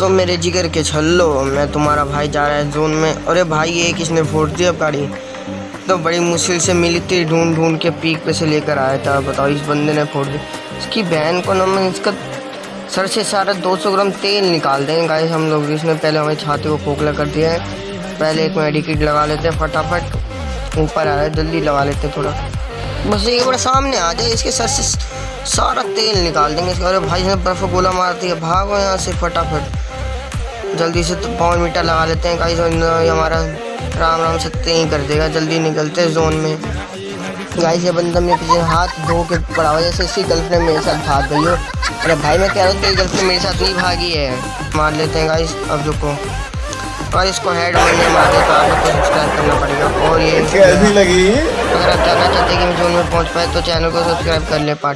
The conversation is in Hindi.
तो मेरे जिगर के छल्लो, मैं तुम्हारा भाई जा रहा है जोन में। अरे भाई, ये किसने फोड़ दिया गाड़ी? तो बड़ी मुश्किल से मिली थी ढूंढ ढूंढ के पीक पे से लेकर आया था। बताओ, इस बंदे ने फोड़ दी इसकी बहन को ना मैं इसका सर से सारा 200 ग्राम तेल निकाल देंगे गाइस हम लोग। इसने पहले हमारी छाती को खोखला कर दिया है। पहले एक मेडिकेट लगा लेते हैं, फटाफट। ऊपर आ रहा है जल्दी लगा लेते हैं थोड़ा। बस ये बड़ा सामने आ जाए, इसके सर से सारा तेल निकाल देंगे इसके। अरे भाई ने बर्फ़ गोला मार दिया। भागो यहाँ से फटाफट। जल्दी से तो पावर मीटर लगा लेते हैं गाइस और हमारा राम राम से ही कर देगा। जल्दी निकलते जोन में। गाइस ये बंदा मेरे पीछे हाथ धो के पड़ा हुआ जैसे इसकी गर्लफ्रेंड मेरे साथ भाग गई हो। अरे भाई मैं कह रहा हूँ तेरी गर्लफ्रेंड मेरे साथ नहीं भागी है। मार लेते हैं गाइस अब रुको। और इसको हेड मैंने मार तो आप लोग को सब्सक्राइब करना पड़ेगा। और ये कैसी लगी? अगर आप जानना चाहते हैं कि मैं जोन में पहुँच पाए तो चैनल को सब्सक्राइब कर ले पार्ट